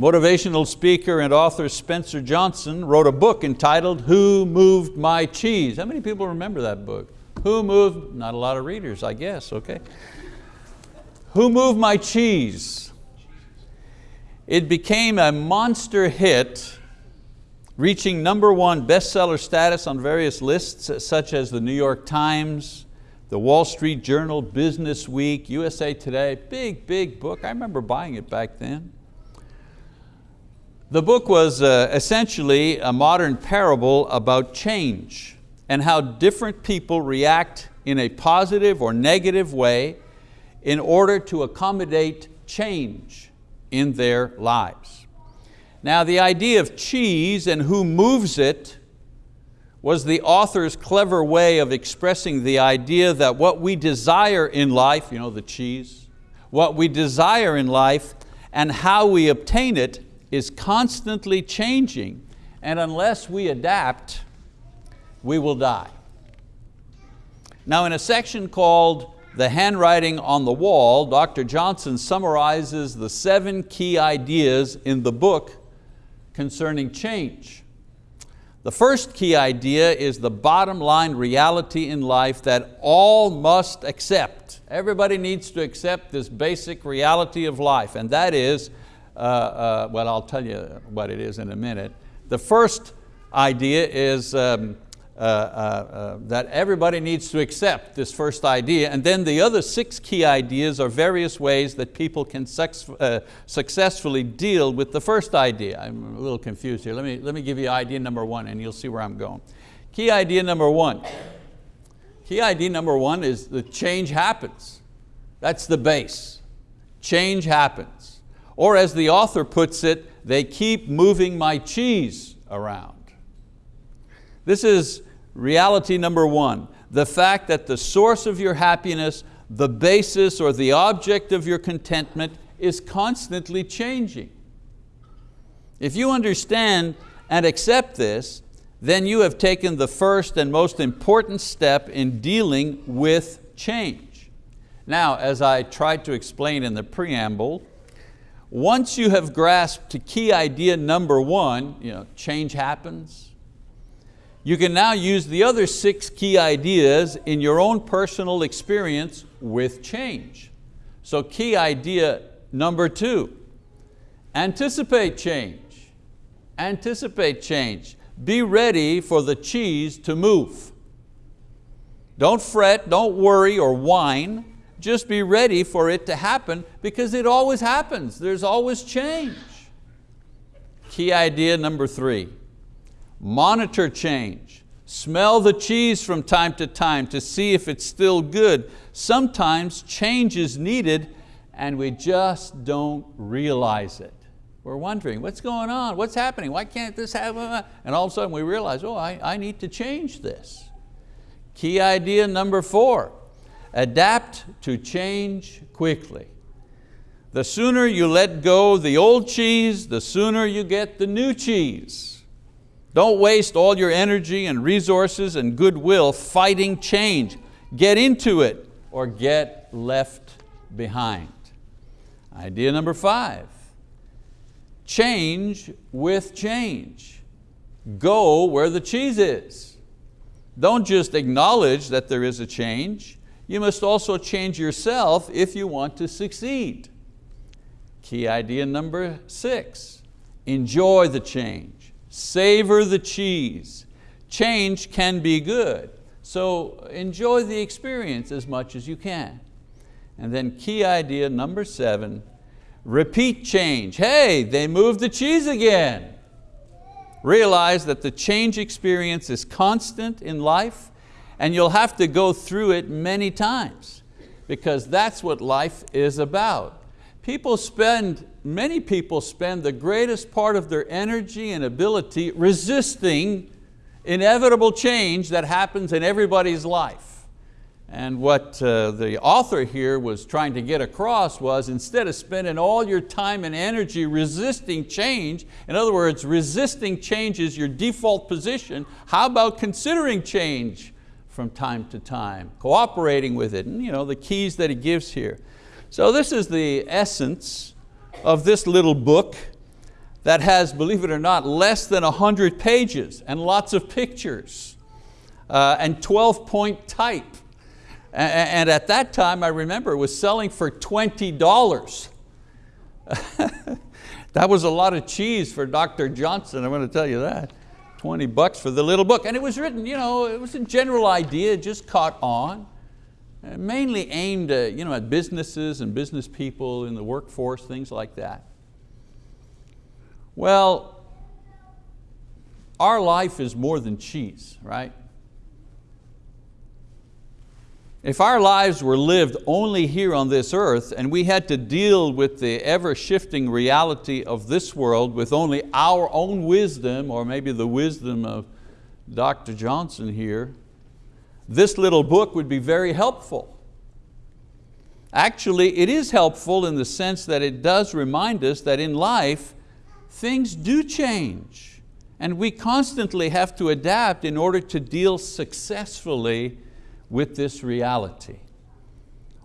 Motivational speaker and author Spencer Johnson wrote a book entitled Who Moved My Cheese? How many people remember that book? Who moved, not a lot of readers I guess, okay. Who Moved My Cheese? It became a monster hit reaching number one bestseller status on various lists such as the New York Times, the Wall Street Journal, Business Week, USA Today, big, big book. I remember buying it back then. The book was uh, essentially a modern parable about change and how different people react in a positive or negative way in order to accommodate change in their lives. Now the idea of cheese and who moves it was the author's clever way of expressing the idea that what we desire in life, you know, the cheese, what we desire in life and how we obtain it is constantly changing and unless we adapt, we will die. Now in a section called The Handwriting on the Wall, Dr. Johnson summarizes the seven key ideas in the book concerning change. The first key idea is the bottom line reality in life that all must accept. Everybody needs to accept this basic reality of life and that is well, I'll tell you what it is in a minute. The first idea is um, uh, uh, uh, that everybody needs to accept this first idea, and then the other six key ideas are various ways that people can uh, successfully deal with the first idea. I'm a little confused here. Let me, let me give you idea number one and you'll see where I'm going. Key idea number one. Key idea number one is the change happens. That's the base. Change happens. Or as the author puts it, they keep moving my cheese around. This is reality number one, the fact that the source of your happiness, the basis or the object of your contentment is constantly changing. If you understand and accept this, then you have taken the first and most important step in dealing with change. Now, as I tried to explain in the preamble, once you have grasped key idea number one, you know, change happens, you can now use the other six key ideas in your own personal experience with change. So key idea number two, anticipate change. Anticipate change. Be ready for the cheese to move. Don't fret, don't worry or whine just be ready for it to happen because it always happens. There's always change. Key idea number three, monitor change. Smell the cheese from time to time to see if it's still good. Sometimes change is needed and we just don't realize it. We're wondering, what's going on? What's happening? Why can't this happen? And all of a sudden we realize, oh, I, I need to change this. Key idea number four, Adapt to change quickly. The sooner you let go the old cheese, the sooner you get the new cheese. Don't waste all your energy and resources and goodwill fighting change. Get into it or get left behind. Idea number five, change with change. Go where the cheese is. Don't just acknowledge that there is a change, you must also change yourself if you want to succeed. Key idea number six, enjoy the change, savor the cheese. Change can be good, so enjoy the experience as much as you can. And then key idea number seven, repeat change. Hey, they moved the cheese again. Realize that the change experience is constant in life and you'll have to go through it many times because that's what life is about. People spend, many people spend the greatest part of their energy and ability resisting inevitable change that happens in everybody's life. And what uh, the author here was trying to get across was instead of spending all your time and energy resisting change, in other words, resisting change is your default position, how about considering change from time to time, cooperating with it, and you know, the keys that he gives here. So this is the essence of this little book. that has, believe it or not, less than 100 pages and lots of pictures uh, and 12 point type. And at that time, I remember, it was selling for $20. that was a lot of cheese for Dr. Johnson, I'm going to tell you that. 20 bucks for the little book. And it was written, you know, it was a general idea, just caught on. Uh, mainly aimed at, you know, at businesses and business people in the workforce, things like that. Well, our life is more than cheese, right? If our lives were lived only here on this earth and we had to deal with the ever shifting reality of this world with only our own wisdom or maybe the wisdom of Dr. Johnson here, this little book would be very helpful. Actually, it is helpful in the sense that it does remind us that in life, things do change and we constantly have to adapt in order to deal successfully with this reality.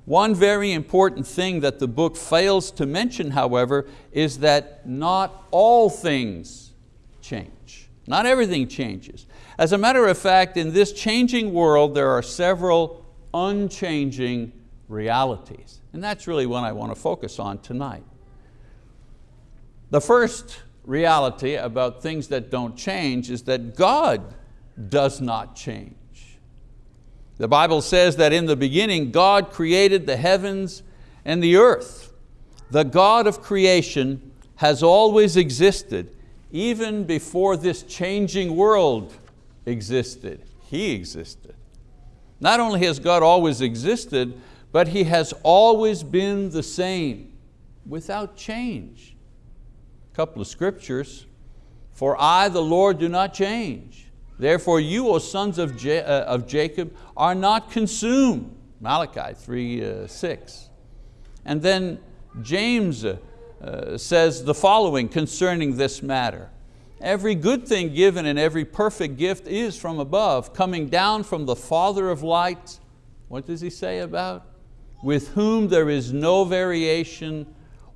One very important thing that the book fails to mention, however, is that not all things change. Not everything changes. As a matter of fact, in this changing world, there are several unchanging realities. And that's really what I want to focus on tonight. The first reality about things that don't change is that God does not change. The Bible says that in the beginning God created the heavens and the earth. The God of creation has always existed, even before this changing world existed. He existed. Not only has God always existed, but He has always been the same, without change. A couple of scriptures, for I, the Lord, do not change. Therefore you, O sons of, uh, of Jacob, are not consumed. Malachi 3, uh, 6. And then James uh, uh, says the following concerning this matter. Every good thing given and every perfect gift is from above, coming down from the Father of lights. What does he say about? With whom there is no variation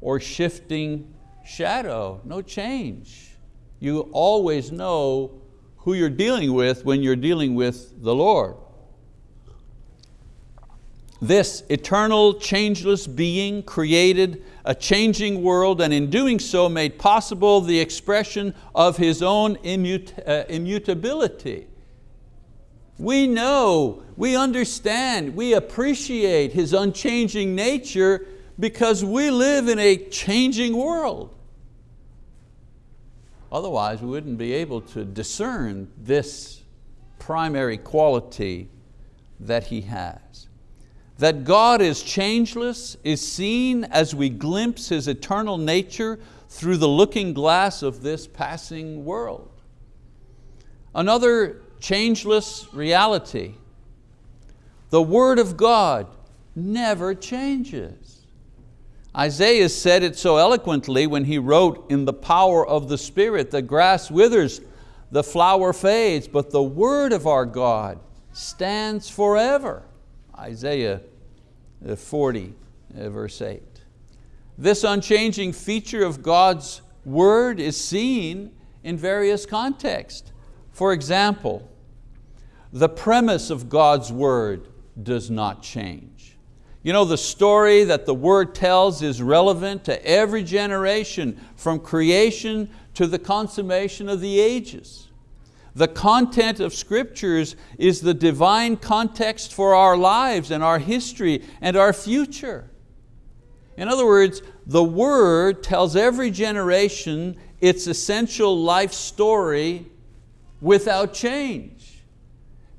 or shifting shadow, no change. You always know who you're dealing with when you're dealing with the Lord. This eternal, changeless being created a changing world and in doing so made possible the expression of His own immut uh, immutability. We know, we understand, we appreciate His unchanging nature because we live in a changing world. Otherwise, we wouldn't be able to discern this primary quality that He has. That God is changeless is seen as we glimpse His eternal nature through the looking glass of this passing world. Another changeless reality, the Word of God never changes. Isaiah said it so eloquently when he wrote, in the power of the Spirit, the grass withers, the flower fades, but the word of our God stands forever. Isaiah uh, 40, uh, verse 8. This unchanging feature of God's word is seen in various contexts. For example, the premise of God's word does not change. You know, the story that the word tells is relevant to every generation from creation to the consummation of the ages. The content of scriptures is the divine context for our lives and our history and our future. In other words, the word tells every generation its essential life story without change.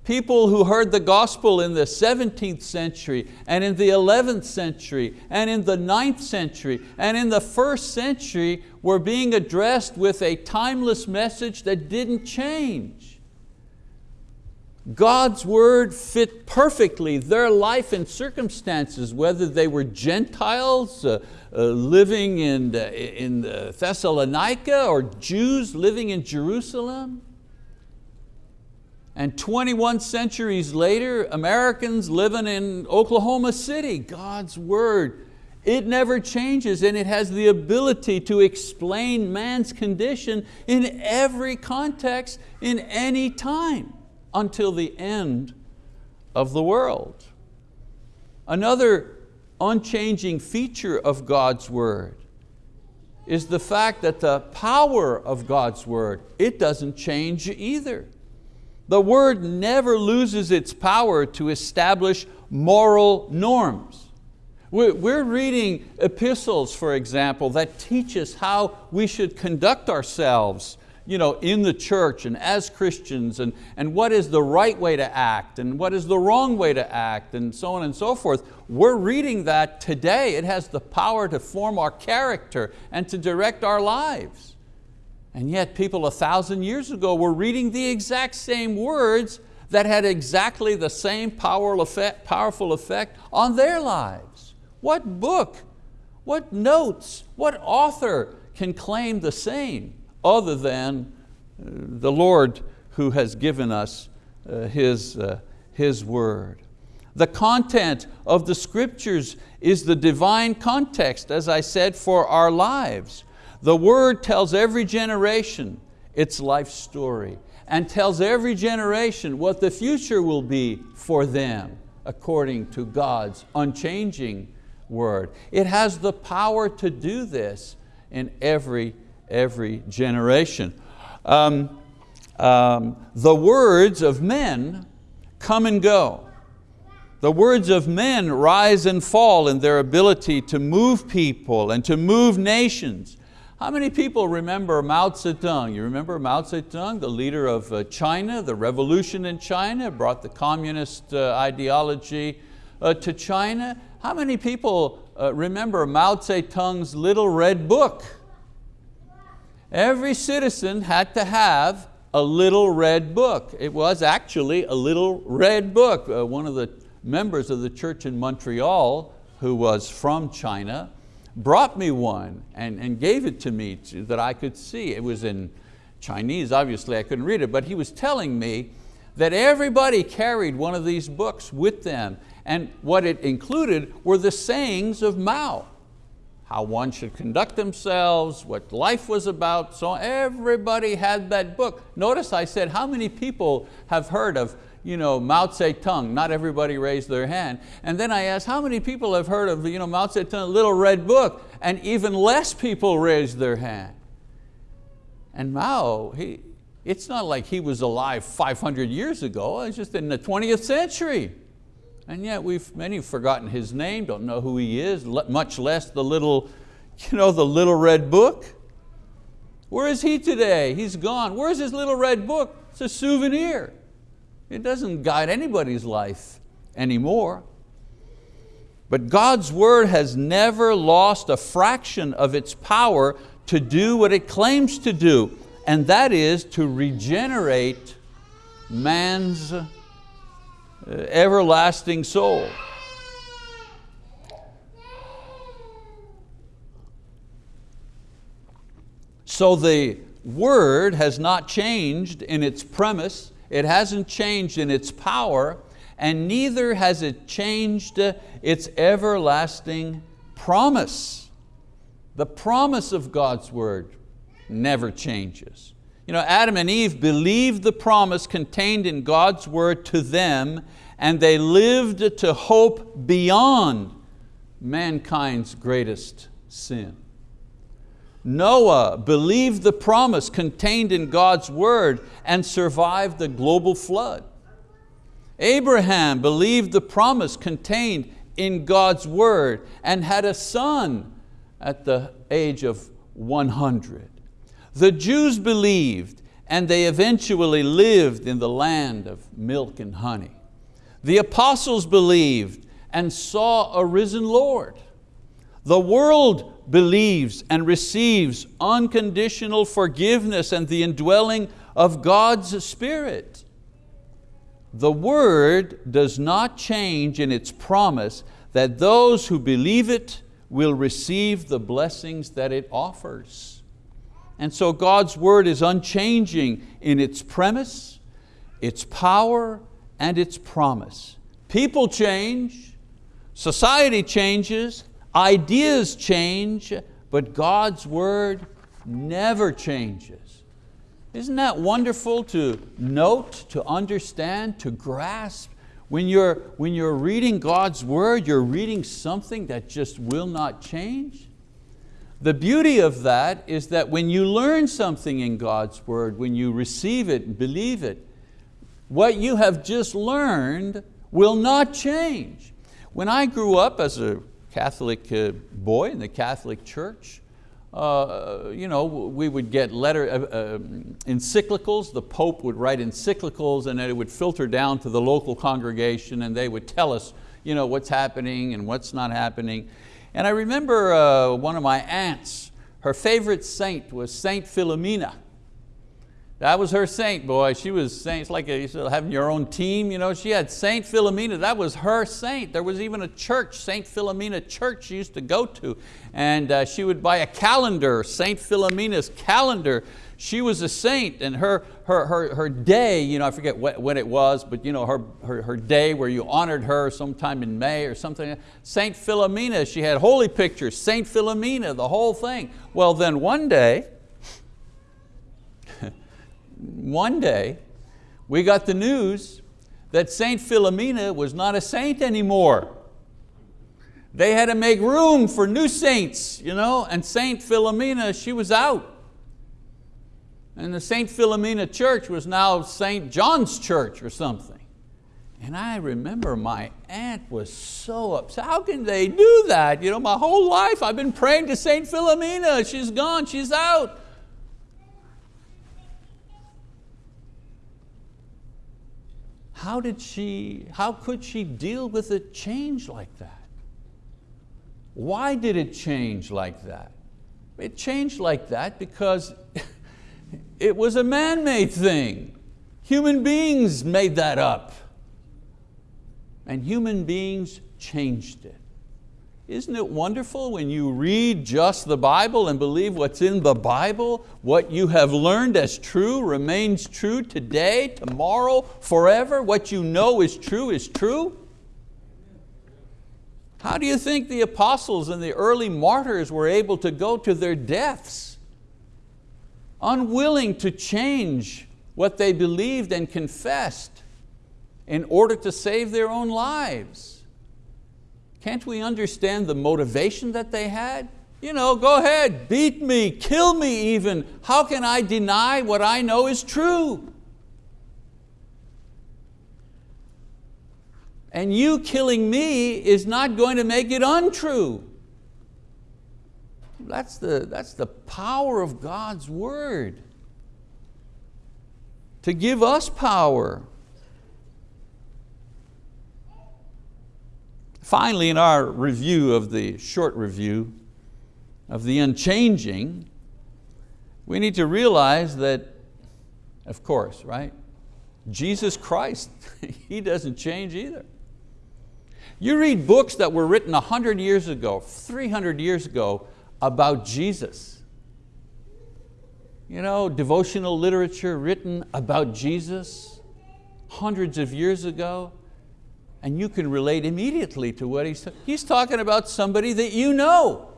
People who heard the gospel in the 17th century and in the 11th century and in the 9th century and in the first century were being addressed with a timeless message that didn't change. God's word fit perfectly their life and circumstances, whether they were Gentiles uh, uh, living in, uh, in Thessalonica or Jews living in Jerusalem. And 21 centuries later, Americans living in Oklahoma City, God's word It never changes and it has the ability to explain man's condition in every context, in any time, until the end of the world. Another unchanging feature of God's word is the fact that the power of God's word, it doesn't change either. The word never loses its power to establish moral norms. We're reading epistles, for example, that teach us how we should conduct ourselves you know, in the church and as Christians and, and what is the right way to act and what is the wrong way to act and so on and so forth. We're reading that today. It has the power to form our character and to direct our lives. And yet people a thousand years ago were reading the exact same words that had exactly the same powerful effect, on their lives. What book, what notes, what author can claim the same? other than uh, the Lord who has given us uh, His, uh, His word. The content of the scriptures is the divine context, as I said, for our lives. The word tells every generation its life story and tells every generation what the future will be for them according to God's unchanging word. It has the power to do this in every every generation. Um, um, the words of men come and go. The words of men rise and fall in their ability to move people and to move nations. How many people remember Mao Zedong? You remember Mao Zedong, the leader of uh, China, the revolution in China, brought the communist uh, ideology uh, to China. How many people remember Mao Zedong's little red book? Every citizen had to have a little red book. It was actually a little red book. One of the members of the church in Montreal, who was from China, brought me one and, and gave it to me to, that I could see. It was in Chinese, obviously I couldn't read it, but he was telling me that everybody carried one of these books with them and what it included were the sayings of Mao how one should conduct themselves, what life was about, so everybody had that book. Notice I said, how many people have heard of you know, Mao Zedong? Not everybody raised their hand. And then I asked, how many people have heard of you know, Mao Zedong, little red book? And even less people raised their hand. And Mao, he, it's not like he was alive 500 years ago, it's just in the 20th century. And yet we've many forgotten his name, don't know who he is, much less the little, you know, the little red book. Where is he today? He's gone. Where's his little red book? It's a souvenir. It doesn't guide anybody's life anymore. But God's word has never lost a fraction of its power to do what it claims to do, and that is to regenerate man's uh, everlasting soul. So the word has not changed in its premise, it hasn't changed in its power, and neither has it changed its everlasting promise. The promise of God's word never changes. You know, Adam and Eve believed the promise contained in God's word to them and they lived to hope beyond mankind's greatest sin. Noah believed the promise contained in God's word and survived the global flood. Abraham believed the promise contained in God's word and had a son at the age of 100. The Jews believed and they eventually lived in the land of milk and honey. The apostles believed and saw a risen Lord. The world believes and receives unconditional forgiveness and the indwelling of God's Spirit. The word does not change in its promise that those who believe it will receive the blessings that it offers. And so God's word is unchanging in its premise, its power, and its promise. People change, society changes, Ideas change, but God's word never changes. Isn't that wonderful to note, to understand, to grasp? When you're, when you're reading God's word, you're reading something that just will not change. The beauty of that is that when you learn something in God's word, when you receive it and believe it, what you have just learned will not change. When I grew up as a Catholic uh, boy in the Catholic Church, uh, you know, we would get letter, uh, uh, encyclicals, the Pope would write encyclicals and it would filter down to the local congregation and they would tell us you know, what's happening and what's not happening. And I remember uh, one of my aunts, her favorite saint was Saint Philomena. That was her saint, boy. She was saint, it's like a, having your own team. You know? She had Saint Philomena, that was her saint. There was even a church, Saint Philomena Church she used to go to. And uh, she would buy a calendar, Saint Philomena's calendar. She was a saint and her, her, her, her day, you know, I forget what, when it was, but you know, her, her, her day where you honored her sometime in May or something. Saint Philomena, she had holy pictures, Saint Philomena, the whole thing. Well then one day, one day, we got the news that Saint Philomena was not a saint anymore. They had to make room for new saints, you know, and Saint Philomena, she was out. And the Saint Philomena church was now Saint John's church or something. And I remember my aunt was so upset. How can they do that? You know, my whole life I've been praying to Saint Philomena. She's gone, she's out. How did she, how could she deal with a change like that? Why did it change like that? It changed like that because it was a man-made thing. Human beings made that up. And human beings changed it. Isn't it wonderful when you read just the Bible and believe what's in the Bible, what you have learned as true remains true today, tomorrow, forever, what you know is true is true? How do you think the apostles and the early martyrs were able to go to their deaths? Unwilling to change what they believed and confessed in order to save their own lives. Can't we understand the motivation that they had? You know, go ahead, beat me, kill me even. How can I deny what I know is true? And you killing me is not going to make it untrue. That's the, that's the power of God's word. To give us power. Finally, in our review of the short review of the unchanging, we need to realize that, of course, right? Jesus Christ, He doesn't change either. You read books that were written 100 years ago, 300 years ago about Jesus. You know, devotional literature written about Jesus hundreds of years ago and you can relate immediately to what he's, he's talking about somebody that you know.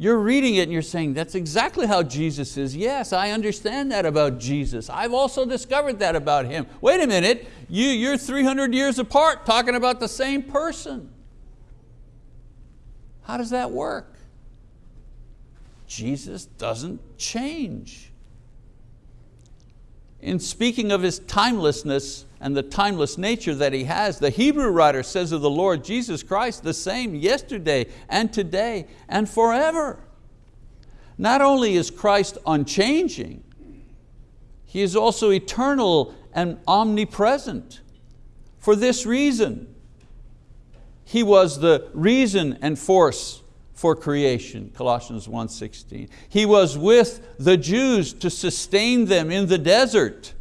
You're reading it and you're saying, that's exactly how Jesus is. Yes, I understand that about Jesus. I've also discovered that about Him. Wait a minute, you, you're 300 years apart talking about the same person. How does that work? Jesus doesn't change. In speaking of His timelessness, and the timeless nature that He has. The Hebrew writer says of the Lord Jesus Christ, the same yesterday and today and forever. Not only is Christ unchanging, He is also eternal and omnipresent. For this reason, He was the reason and force for creation, Colossians 1.16. He was with the Jews to sustain them in the desert,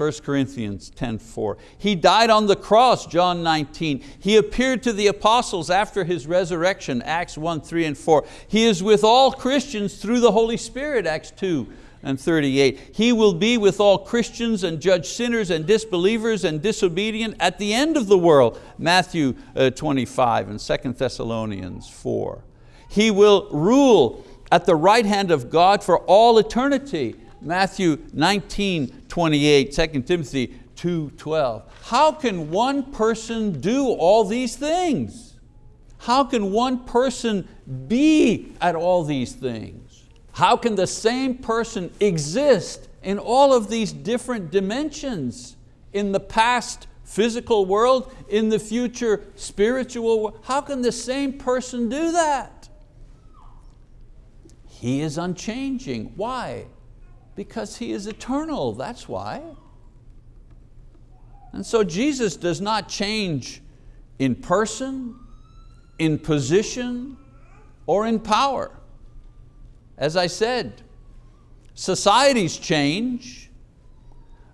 1 Corinthians 10.4. He died on the cross, John 19. He appeared to the apostles after His resurrection, Acts 1, 3 and 4. He is with all Christians through the Holy Spirit, Acts 2, and 38. He will be with all Christians and judge sinners and disbelievers and disobedient at the end of the world. Matthew uh, 25 and 2 Thessalonians 4. He will rule at the right hand of God for all eternity. Matthew 19, 28, 2 Timothy 2, 12. How can one person do all these things? How can one person be at all these things? How can the same person exist in all of these different dimensions? In the past physical world, in the future spiritual world? How can the same person do that? He is unchanging. Why? Because He is eternal, that's why. And so Jesus does not change in person, in position, or in power. As I said, societies change,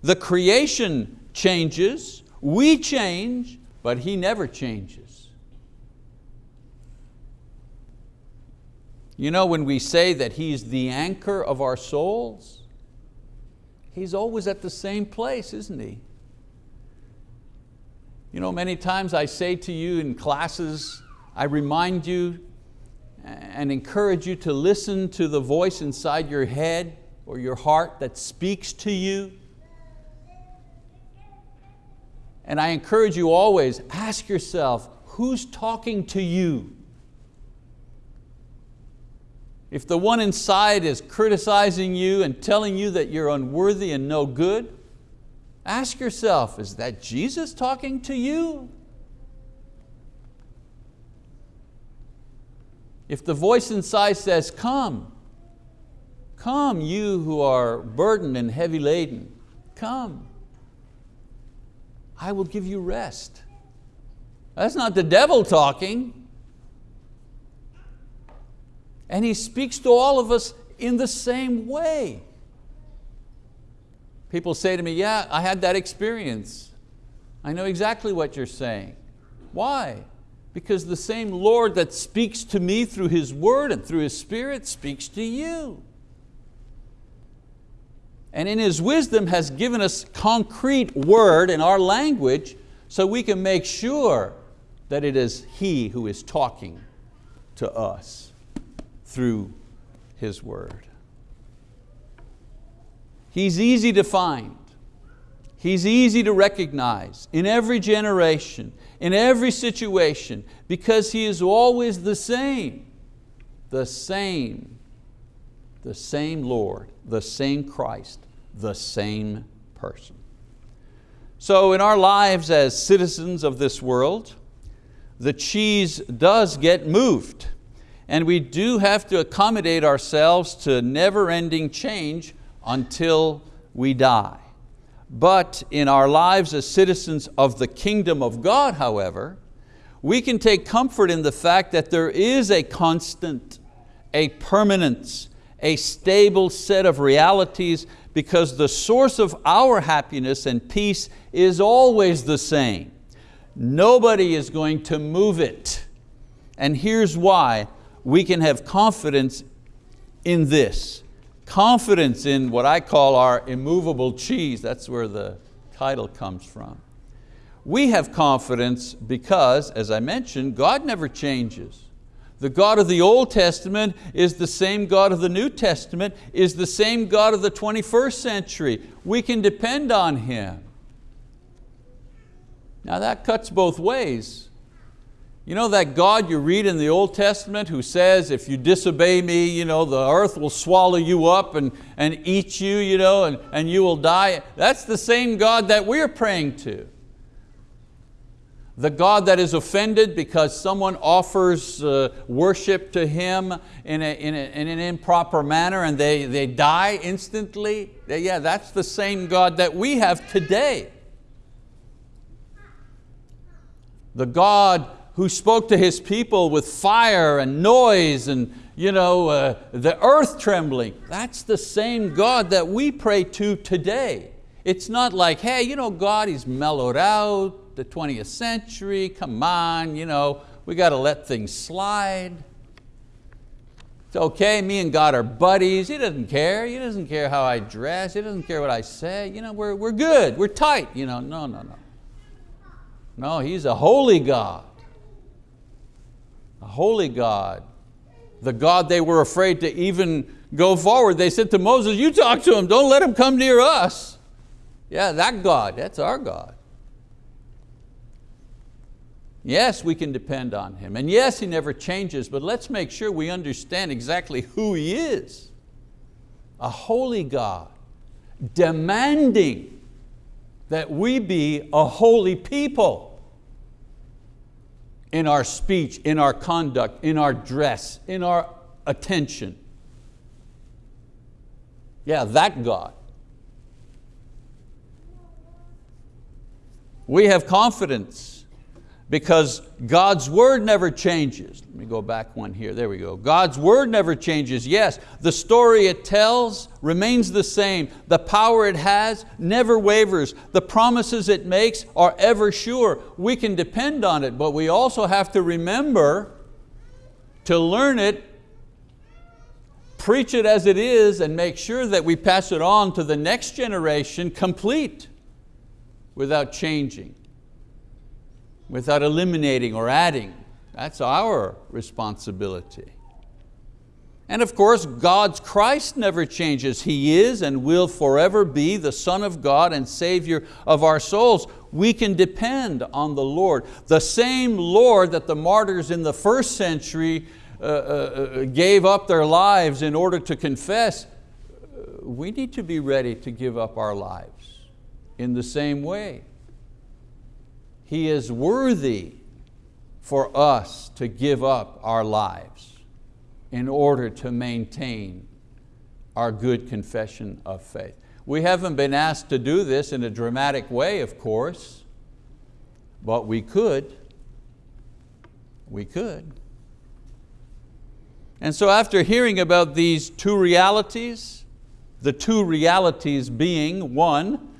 the creation changes, we change, but He never changes. You know, when we say that He's the anchor of our souls, He's always at the same place, isn't He? You know, many times I say to you in classes, I remind you and encourage you to listen to the voice inside your head or your heart that speaks to you. And I encourage you always, ask yourself, who's talking to you? If the one inside is criticizing you and telling you that you're unworthy and no good, ask yourself, is that Jesus talking to you? If the voice inside says, come, come you who are burdened and heavy laden, come. I will give you rest. That's not the devil talking. And he speaks to all of us in the same way. People say to me, yeah, I had that experience. I know exactly what you're saying. Why? Because the same Lord that speaks to me through His word and through His Spirit speaks to you. And in His wisdom has given us concrete word in our language so we can make sure that it is He who is talking to us through His word. He's easy to find. He's easy to recognize in every generation in every situation because He is always the same, the same, the same Lord, the same Christ, the same person. So in our lives as citizens of this world, the cheese does get moved and we do have to accommodate ourselves to never-ending change until we die. But in our lives as citizens of the kingdom of God, however, we can take comfort in the fact that there is a constant, a permanence, a stable set of realities because the source of our happiness and peace is always the same. Nobody is going to move it. And here's why we can have confidence in this confidence in what I call our immovable cheese. That's where the title comes from. We have confidence because, as I mentioned, God never changes. The God of the Old Testament is the same God of the New Testament, is the same God of the 21st century. We can depend on Him. Now that cuts both ways. You know that God you read in the Old Testament who says, if you disobey me, you know, the earth will swallow you up and, and eat you, you know, and, and you will die. That's the same God that we're praying to. The God that is offended because someone offers uh, worship to Him in, a, in, a, in, an improper manner and they, they die instantly. Yeah, that's the same God that we have today. The God who spoke to his people with fire and noise and you know, uh, the earth trembling. That's the same God that we pray to today. It's not like, hey, you know, God, He's mellowed out, the 20th century, come on, you know, we got to let things slide. It's okay, me and God are buddies. He doesn't care. He doesn't care how I dress. He doesn't care what I say. You know, we're, we're good, we're tight. You know, no, no, no. No, He's a holy God. Holy God. The God they were afraid to even go forward. They said to Moses, you talk to him, don't let him come near us. Yeah, that God, that's our God. Yes, we can depend on Him. And yes, He never changes, but let's make sure we understand exactly who He is. A holy God, demanding that we be a holy people in our speech, in our conduct, in our dress, in our attention. Yeah, that God. We have confidence because God's word never changes. Let me go back one here, there we go. God's word never changes. Yes, the story it tells remains the same. The power it has never wavers. The promises it makes are ever sure. We can depend on it, but we also have to remember to learn it, preach it as it is, and make sure that we pass it on to the next generation complete without changing without eliminating or adding. That's our responsibility. And of course, God's Christ never changes. He is and will forever be the Son of God and Savior of our souls. We can depend on the Lord. The same Lord that the martyrs in the first century uh, uh, uh gave up their lives in order to confess, we need to be ready to give up our lives in the same way. He is worthy for us to give up our lives in order to maintain our good confession of faith. We haven't been asked to do this in a dramatic way, of course, but we could. We could. And so after hearing about these two realities, the two realities being one,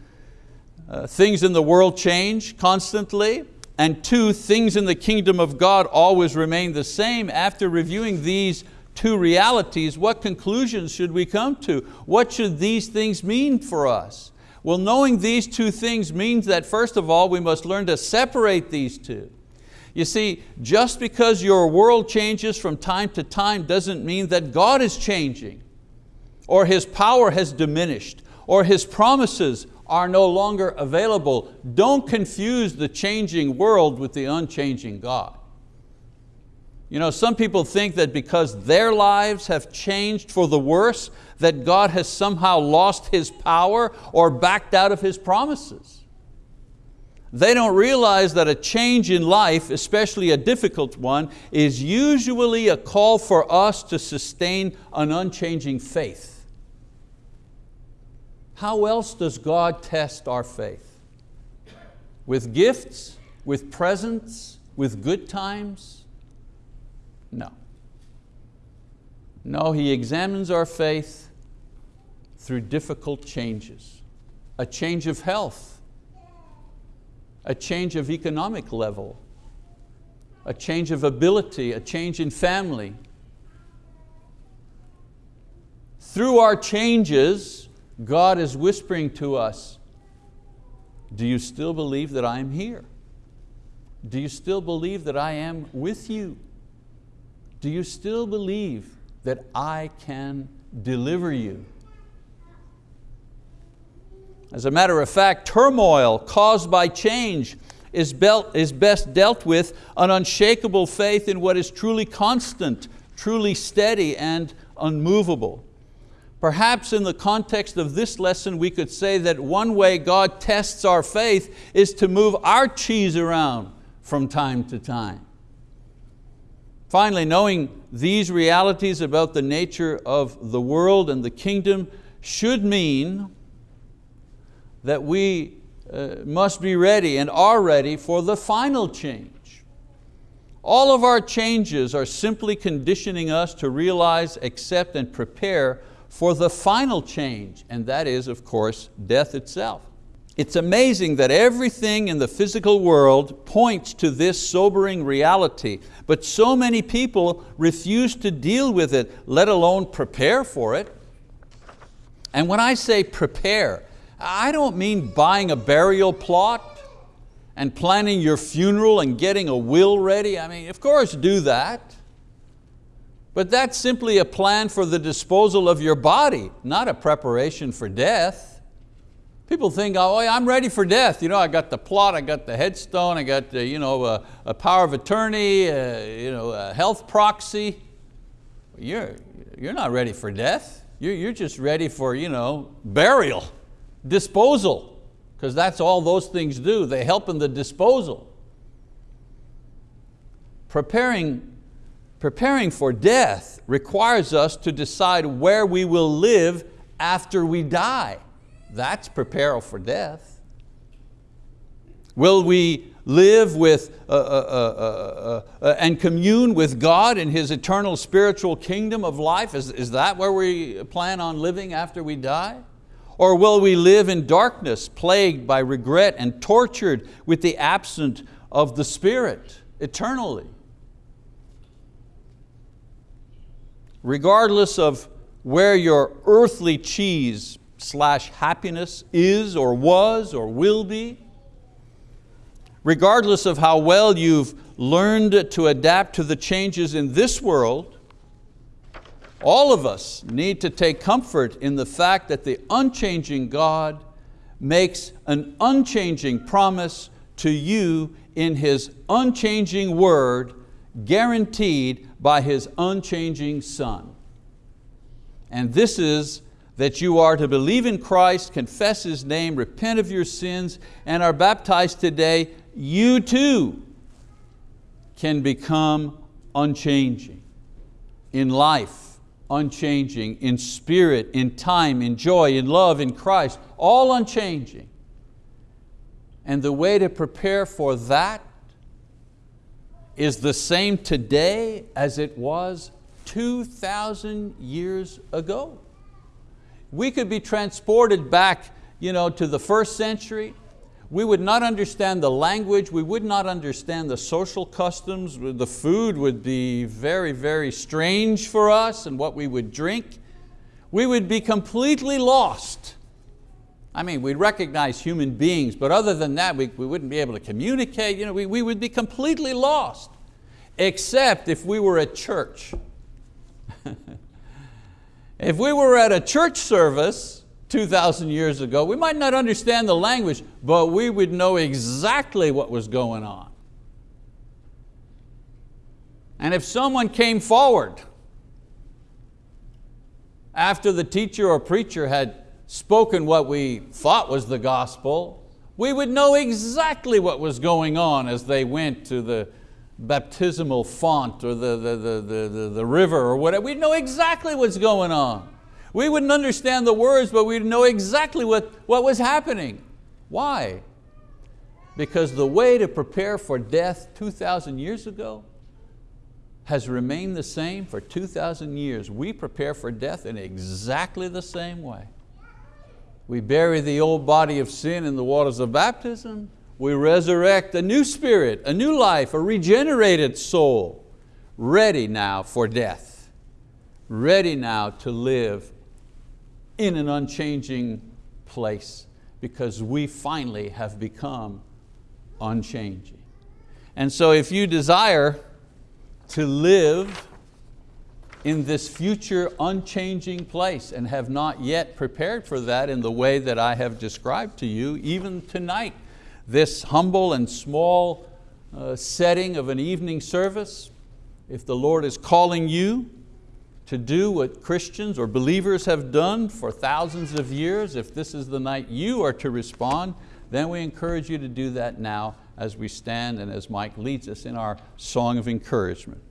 uh, things in the world change constantly, and two, things in the kingdom of God always remain the same. After reviewing these two realities, what conclusions should we come to? What should these things mean for us? Well, knowing these two things means that first of all, we must learn to separate these two. You see, just because your world changes from time to time doesn't mean that God is changing, or His power has diminished, or His promises are no longer available. Don't confuse the changing world with the unchanging God. You know, some people think that because their lives have changed for the worse, that God has somehow lost His power or backed out of His promises. They don't realize that a change in life, especially a difficult one, is usually a call for us to sustain an unchanging faith. How else does God test our faith? With gifts, with presents, with good times? No. No, He examines our faith through difficult changes. A change of health, a change of economic level, a change of ability, a change in family. Through our changes, God is whispering to us, do you still believe that I am here? Do you still believe that I am with you? Do you still believe that I can deliver you? As a matter of fact, turmoil caused by change is, best dealt with an unshakable faith in what is truly constant, truly steady and unmovable. Perhaps in the context of this lesson we could say that one way God tests our faith is to move our cheese around from time to time. Finally, knowing these realities about the nature of the world and the kingdom should mean that we uh, must be ready and are ready for the final change. All of our changes are simply conditioning us to realize, accept, and prepare for the final change, and that is, of course, death itself. It's amazing that everything in the physical world points to this sobering reality, but so many people refuse to deal with it, let alone prepare for it. And when I say prepare, I don't mean buying a burial plot and planning your funeral and getting a will ready. I mean, of course do that. But that's simply a plan for the disposal of your body, not a preparation for death. People think, oh, I'm ready for death. You know, I got the plot, I got the headstone, I got the, you know, a, a power of attorney, a, uh, you know, a health proxy. You're, you're not ready for death. You're, you're just ready for you know, burial, disposal, because that's all those things do. They help in the disposal. Preparing, preparing for death requires us to decide where we will live after we die. That's prepare for death. Will we live with uh uh uh, uh, uh, uh, and commune with God in His eternal spiritual kingdom of life? Is, is that where we plan on living after we die? Or will we live in darkness, plagued by regret and tortured with the absence of the Spirit eternally? Regardless of where your earthly cheese slash happiness is or was or will be. Regardless of how well you've learned to adapt to the changes in this world, all of us need to take comfort in the fact that the unchanging God makes an unchanging promise to you in His unchanging word guaranteed by His unchanging Son. And this is that you are to believe in Christ, confess His name, repent of your sins, and are baptized today, you too can become unchanging in life, unchanging in spirit, in time, in joy, in love, in Christ, all unchanging. And the way to prepare for that is the same today as it was 2,000 years ago. We could be transported back you know, to the first century. We would not understand the language, we would not understand the social customs, the food would be very, very strange for us and what we would drink. We would be completely lost. I mean, we'd recognize human beings, but other than that, we, we wouldn't be able to communicate. You know, we, we would be completely lost, except if we were at church. If we were at a church service 2,000 years ago, we might not understand the language, but we would know exactly what was going on. And if someone came forward after the teacher or preacher had spoken what we thought was the gospel, we would know exactly what was going on as they went to the baptismal font or the, the, the, the, the, river or whatever. We'd know exactly what's going on. We wouldn't understand the words, but we'd know exactly what, what was happening. Why? Because the way to prepare for death 2,000 years ago has remained the same for 2,000 years. We prepare for death in exactly the same way. We bury the old body of sin in the waters of baptism, we resurrect a new spirit, a new life, a regenerated soul, ready now for death, ready now to live in an unchanging place because we finally have become unchanging. And so if you desire to live in this future unchanging place and have not yet prepared for that in the way that I have described to you, even tonight, this humble and small uh, setting of an evening service, if the Lord is calling you to do what Christians or believers have done for thousands of years, if this is the night you are to respond, then we encourage you to do that now as we stand and as Mike leads us in our song of encouragement.